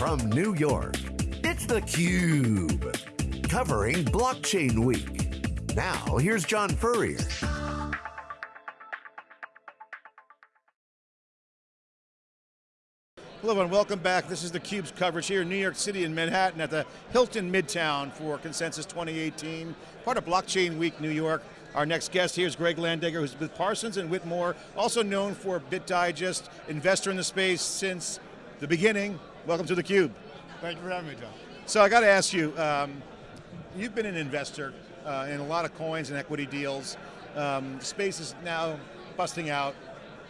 from New York, it's theCUBE. Covering Blockchain Week. Now, here's John Furrier. Hello and welcome back. This is theCUBE's coverage here in New York City in Manhattan at the Hilton Midtown for Consensus 2018, part of Blockchain Week New York. Our next guest here is Greg Landegger, who's with Parsons and Whittemore, also known for BitDigest, investor in the space since the beginning. Welcome to theCUBE. Thank you for having me, John. So I got to ask you, um, you've been an investor uh, in a lot of coins and equity deals. Um, space is now busting out.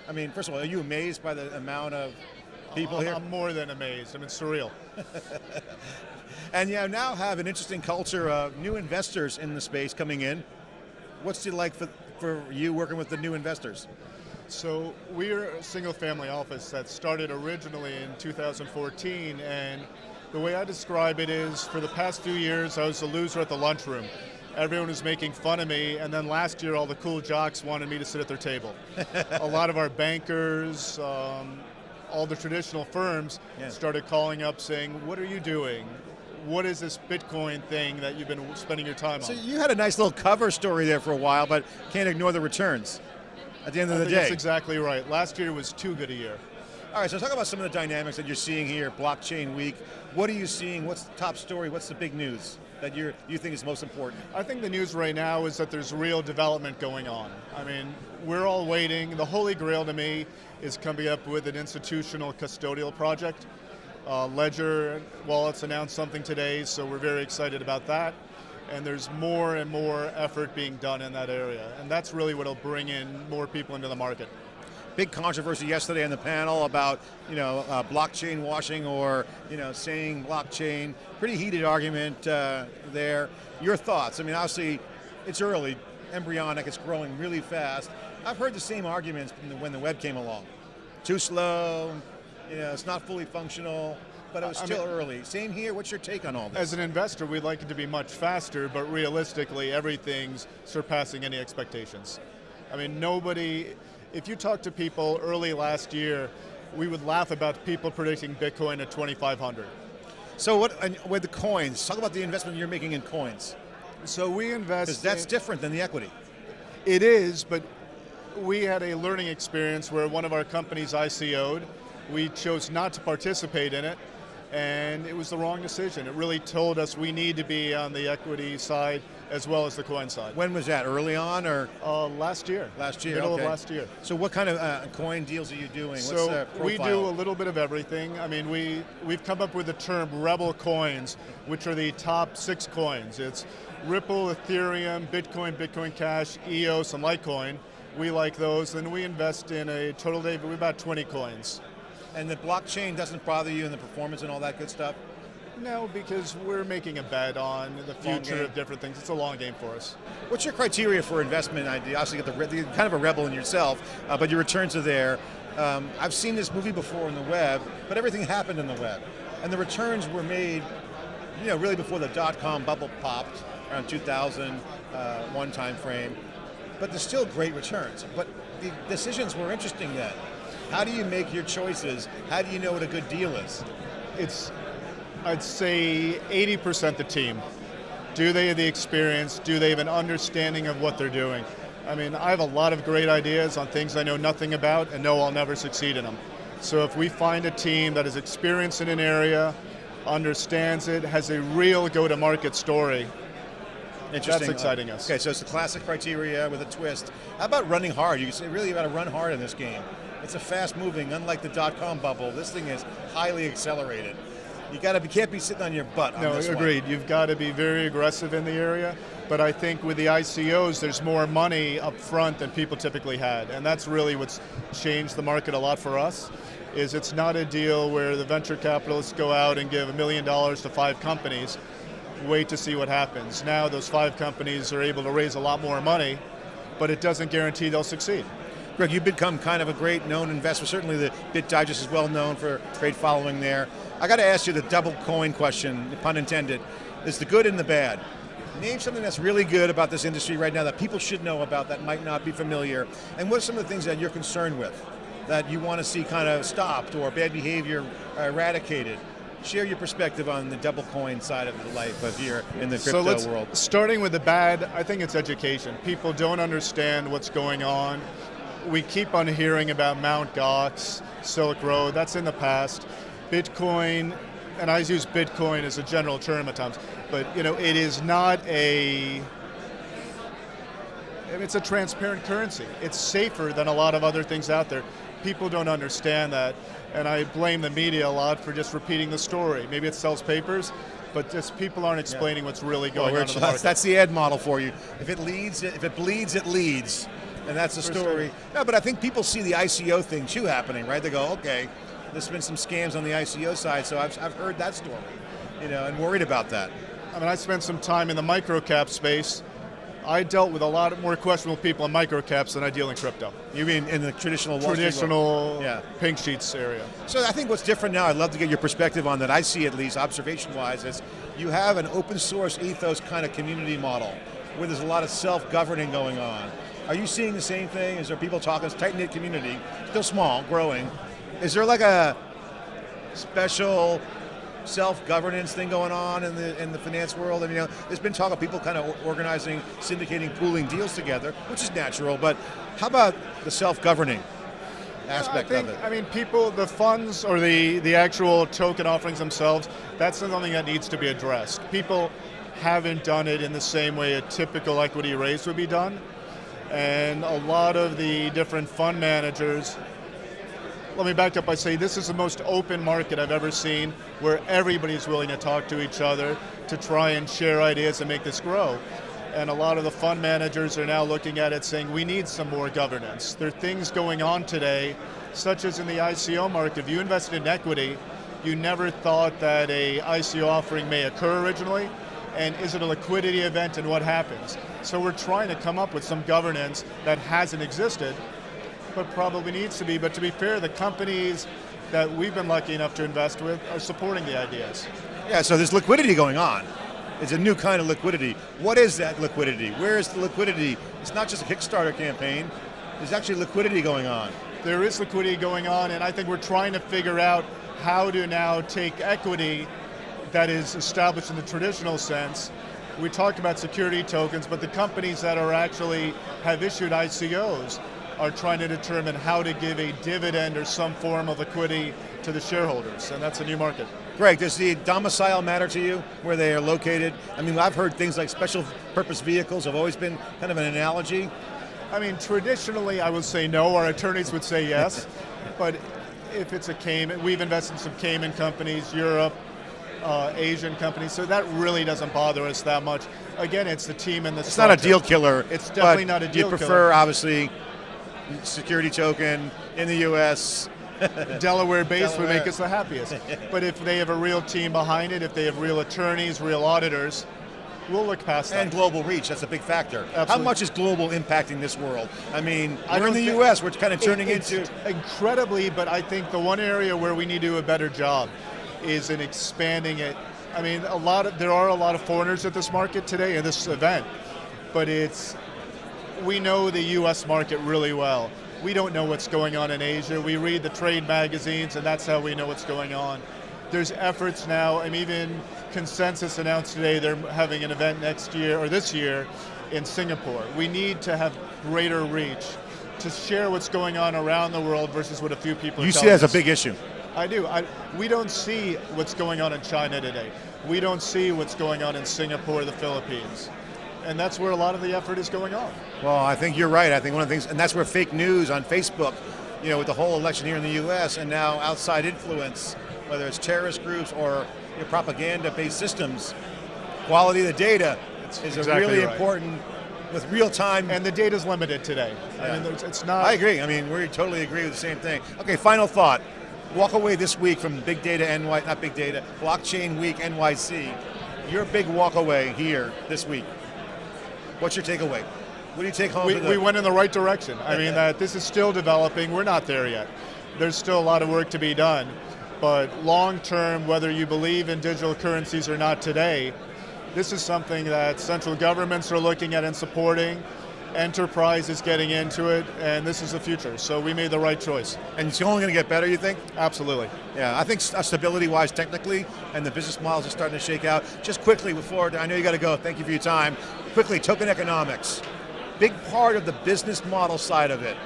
I mean, first of all, are you amazed by the amount of people I'm, here? I'm more than amazed. I mean, surreal. and you now have an interesting culture of new investors in the space coming in. What's it like for, for you working with the new investors? So we're a single family office that started originally in 2014 and the way I describe it is for the past few years I was the loser at the lunchroom. Everyone was making fun of me and then last year all the cool jocks wanted me to sit at their table. a lot of our bankers, um, all the traditional firms yeah. started calling up saying, what are you doing? What is this Bitcoin thing that you've been spending your time so on? So you had a nice little cover story there for a while, but can't ignore the returns at the end of I the day. That's exactly right. Last year was too good a year. All right, so talk about some of the dynamics that you're seeing here, Blockchain Week. What are you seeing? What's the top story? What's the big news that you you think is most important? I think the news right now is that there's real development going on. I mean, we're all waiting. The holy grail to me is coming up with an institutional custodial project. Uh, Ledger Wallets announced something today, so we're very excited about that and there's more and more effort being done in that area. And that's really what will bring in more people into the market. Big controversy yesterday on the panel about you know uh, blockchain washing or you know saying blockchain. Pretty heated argument uh, there. Your thoughts? I mean, obviously, it's early, embryonic, it's growing really fast. I've heard the same arguments when the web came along. Too slow, you know, it's not fully functional but it was still I mean, early. Same here, what's your take on all this? As an investor, we'd like it to be much faster, but realistically, everything's surpassing any expectations. I mean, nobody, if you talk to people early last year, we would laugh about people predicting Bitcoin at 2,500. So what, with the coins, talk about the investment you're making in coins. So we invest Because that's different than the equity. It is, but we had a learning experience where one of our companies ICO'd, we chose not to participate in it, and it was the wrong decision. It really told us we need to be on the equity side as well as the coin side. When was that, early on or? Uh, last year. Last year, Middle okay. of last year. So what kind of uh, coin deals are you doing? So we do a little bit of everything. I mean, we, we've come up with the term rebel coins, which are the top six coins. It's Ripple, Ethereum, Bitcoin, Bitcoin Cash, EOS, and Litecoin. We like those, and we invest in a total day of about 20 coins. And the blockchain doesn't bother you and the performance and all that good stuff? No, because we're making a bet on the future of different things. It's a long game for us. What's your criteria for investment? I obviously get the, you're kind of a rebel in yourself, uh, but your returns are there. Um, I've seen this movie before on the web, but everything happened in the web. And the returns were made, you know, really before the dot-com bubble popped, around 2001 uh, time frame. But there's still great returns. But the decisions were interesting then. How do you make your choices? How do you know what a good deal is? It's, I'd say 80% the team. Do they have the experience? Do they have an understanding of what they're doing? I mean, I have a lot of great ideas on things I know nothing about and know I'll never succeed in them. So if we find a team that is experienced in an area, understands it, has a real go-to-market story, that's exciting us. Okay, so it's the classic criteria with a twist. How about running hard? You really got to run hard in this game. It's a fast moving, unlike the dot-com bubble, this thing is highly accelerated. You got to be, can't be sitting on your butt No, agreed. One. You've got to be very aggressive in the area, but I think with the ICOs, there's more money up front than people typically had, and that's really what's changed the market a lot for us, is it's not a deal where the venture capitalists go out and give a million dollars to five companies, wait to see what happens. Now those five companies are able to raise a lot more money, but it doesn't guarantee they'll succeed. Greg, you've become kind of a great known investor. Certainly the Bit BitDigest is well known for great following there. I got to ask you the double coin question, pun intended. Is the good and the bad. Name something that's really good about this industry right now that people should know about that might not be familiar. And what are some of the things that you're concerned with? That you want to see kind of stopped or bad behavior eradicated? Share your perspective on the double coin side of the life of here in the crypto So let's, world. starting with the bad, I think it's education. People don't understand what's going on. We keep on hearing about Mount Gox, Silk Road, that's in the past. Bitcoin, and I use Bitcoin as a general term at times, but you know, it is not a it's a transparent currency. It's safer than a lot of other things out there. People don't understand that, and I blame the media a lot for just repeating the story. Maybe it sells papers, but just people aren't explaining what's really going Well, on in the that's, market. that's the ad model for you. If it leads, if it bleeds, it leads, and that's the story. sure. No, but I think people see the ICO thing too happening, right? They go, okay, there's been some scams on the ICO side, so I've, I've heard that story, you know, and worried about that. I mean, I spent some time in the microcap space. I dealt with a lot more questionable people in microcaps than I deal in crypto. You mean in the traditional Wall? Traditional Yeah. pink sheets area. So I think what's different now, I'd love to get your perspective on that. I see at least observation-wise is you have an open source ethos kind of community model where there's a lot of self-governing going on. Are you seeing the same thing? Is there people talking, it's tight-knit community, still small, growing. Is there like a special self-governance thing going on in the in the finance world? I mean, you know, there's been talk of people kind of organizing, syndicating, pooling deals together, which is natural, but how about the self-governing aspect I think, of it? I mean, people, the funds or the, the actual token offerings themselves, that's something that needs to be addressed. People haven't done it in the same way a typical equity raise would be done. And a lot of the different fund managers, let me back up by saying this is the most open market I've ever seen where everybody's willing to talk to each other to try and share ideas and make this grow. And a lot of the fund managers are now looking at it saying we need some more governance. There are things going on today, such as in the ICO market. If you invested in equity, you never thought that a ICO offering may occur originally, and is it a liquidity event and what happens? So we're trying to come up with some governance that hasn't existed, but probably needs to be. But to be fair, the companies that we've been lucky enough to invest with are supporting the ideas. Yeah, so there's liquidity going on. It's a new kind of liquidity. What is that liquidity? Where is the liquidity? It's not just a Kickstarter campaign. There's actually liquidity going on. There is liquidity going on, and I think we're trying to figure out how to now take equity that is established in the traditional sense. We talked about security tokens, but the companies that are actually have issued ICOs are trying to determine how to give a dividend or some form of equity to the shareholders, and that's a new market. Greg, does the domicile matter to you, where they are located? I mean, I've heard things like special purpose vehicles have always been kind of an analogy. I mean, traditionally, I would say no. Our attorneys would say yes, but if it's a Cayman, we've invested in some Cayman companies, Europe, uh, Asian companies, so that really doesn't bother us that much. Again, it's the team and the. It's not a deal killer. It's definitely not a deal killer. You prefer, killer. obviously, security token in the U.S. Delaware based would make us the happiest. but if they have a real team behind it, if they have real attorneys, real auditors, we'll look past that. and global reach. That's a big factor. How much is global impacting this world? I mean, I we're in the U.S. We're kind of turning It- it's into. incredibly, but I think the one area where we need to do a better job is in expanding it. I mean, a lot of there are a lot of foreigners at this market today in this event, but it's we know the U.S. market really well. We don't know what's going on in Asia. We read the trade magazines, and that's how we know what's going on. There's efforts now, and even Consensus announced today they're having an event next year or this year in Singapore. We need to have greater reach to share what's going on around the world versus what a few people. Are You see that as a big issue. I do. I, we don't see what's going on in China today. We don't see what's going on in Singapore, the Philippines. And that's where a lot of the effort is going on. Well, I think you're right. I think one of the things, and that's where fake news on Facebook, you know, with the whole election here in the U.S. and now outside influence, whether it's terrorist groups or you know, propaganda-based systems, quality of the data is a exactly really right. important with real time. And the data's limited today. I mean, it's not. I agree. I mean, we totally agree with the same thing. Okay, final thought. Walk away this week from Big Data NY, not Big Data, Blockchain Week NYC. Your big walk away here this week. What's your takeaway? What do you take home? we, we went in the right direction. I mean, that this is still developing. We're not there yet. There's still a lot of work to be done. But long term, whether you believe in digital currencies or not today, this is something that central governments are looking at and supporting. enterprise is getting into it, and this is the future. So we made the right choice. And it's only going to get better, you think? Absolutely. Yeah, I think uh, stability-wise, technically, and the business models are starting to shake out. Just quickly before, I know you got to go, thank you for your time. Quickly, token economics. Big part of the business model side of it.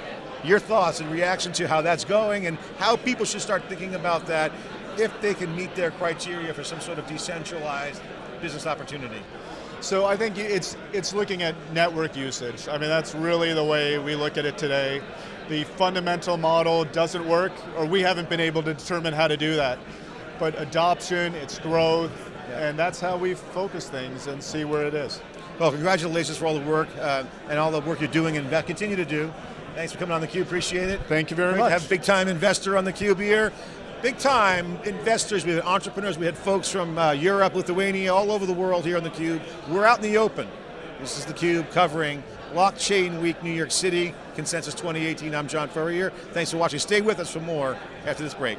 Your thoughts and reaction to how that's going and how people should start thinking about that if they can meet their criteria for some sort of decentralized business opportunity. So I think it's it's looking at network usage. I mean, that's really the way we look at it today. The fundamental model doesn't work, or we haven't been able to determine how to do that. But adoption, its growth, yeah. and that's how we focus things and see where it is. Well, congratulations for all the work uh, and all the work you're doing and continue to do. Thanks for coming on theCUBE, appreciate it. Thank you very Great much. have a big time investor on theCUBE here big time investors, we had entrepreneurs, we had folks from uh, Europe, Lithuania, all over the world here on theCUBE. We're out in the open. This is theCUBE covering Blockchain Week, New York City, Consensus 2018. I'm John Furrier. Thanks for watching. Stay with us for more after this break.